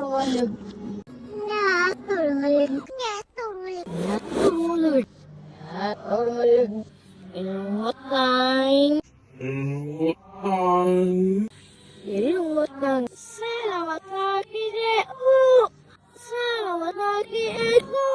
sormalıyım. Ne sormalıyım? Ne sormalıyım? Ne sormalıyım? Ne sormalıyım? In what time? In what time? In what time? Selamat pagi, Dek. Selamat pagi, Eko.